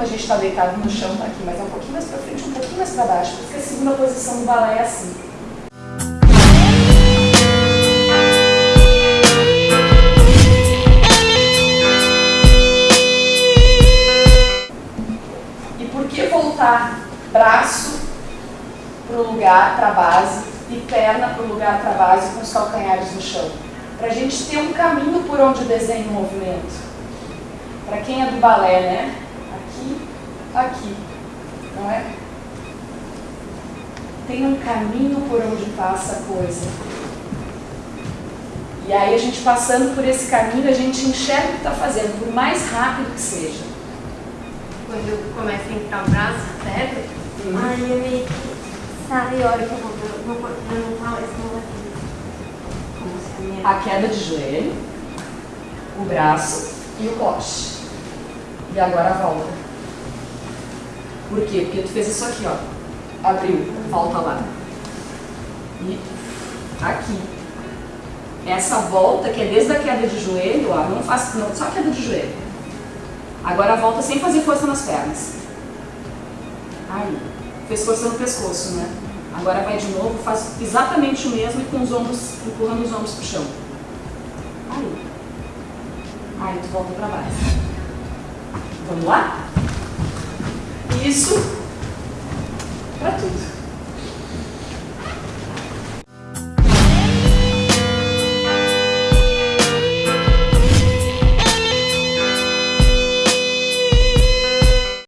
A gente está deitado no chão, tá aqui, mas é um pouquinho mais para frente, um pouquinho mais para baixo, porque a segunda posição do balé é assim. E por que voltar braço para o lugar, para a base, e perna para o lugar, para a base, com os calcanhares no chão? Para a gente ter um caminho por onde desenha o movimento. Para quem é do balé, né? Aqui, não é? Tem um caminho por onde passa a coisa. E aí a gente passando por esse caminho, a gente enxerga o que está fazendo, por mais rápido que seja. Quando começa a entrar o braço, certo? Uhum. Aí eu meio que sabe a hora que eu vou, eu não, eu não falo esse negócio. Como a minha... A queda de joelho, o braço e o coche. E agora volta. Por quê? Porque tu fez isso aqui, ó. Abriu, volta lá. E aqui. Essa volta, que é desde a queda de joelho, ó, não faz, não, só queda de joelho. Agora volta sem fazer força nas pernas. Aí. Fez força no pescoço, né? Agora vai de novo, faz exatamente o mesmo e com os ombros, empurrando os ombros pro chão. Aí. Aí tu volta pra baixo. Vamos lá? Isso para tudo.